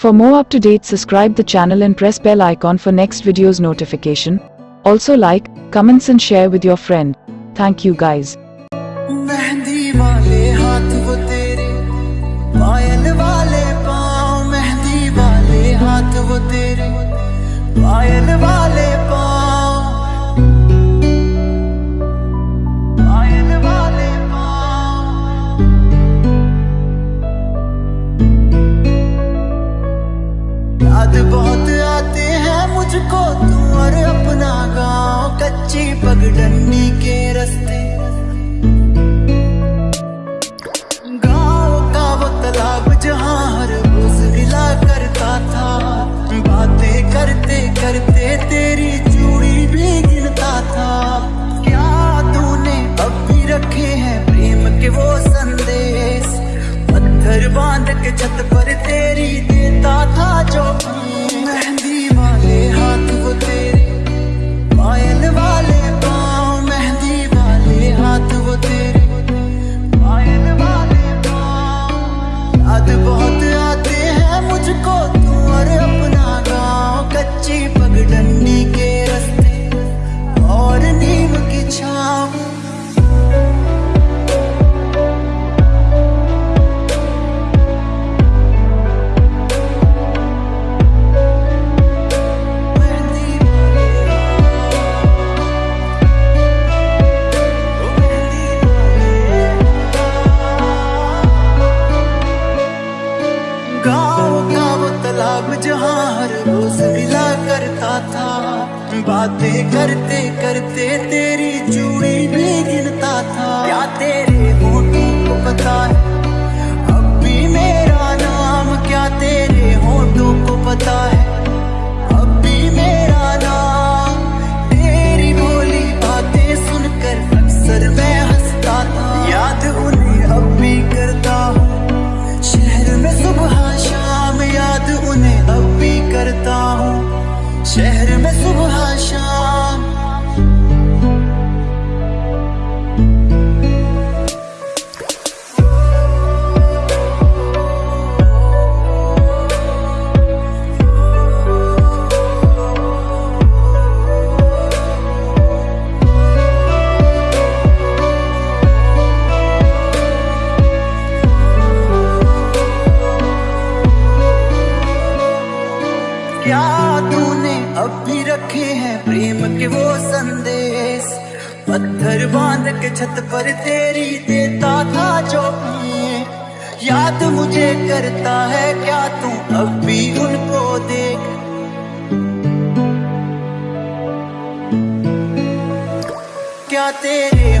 For more up-to-date subscribe the channel and press bell icon for next videos notification. Also like, comments and share with your friend. Thank you guys. Mehndi वाले हाथ वो तेरे पायल वाले याद बहुत आते हैं मुझको तू और अपना गाँव कच्ची पगडंडी के रास्ते। बातें करते करते तेरी चूड़ी भी गिनता था। क्या तेरे शहर में सुबह शाम रखे हैं प्रेम के वो संदेश। पत्थर बाँध के छत पर तेरी देता था जो याद मुझे करता है क्या तू अब भी उनको देख। क्या तेरे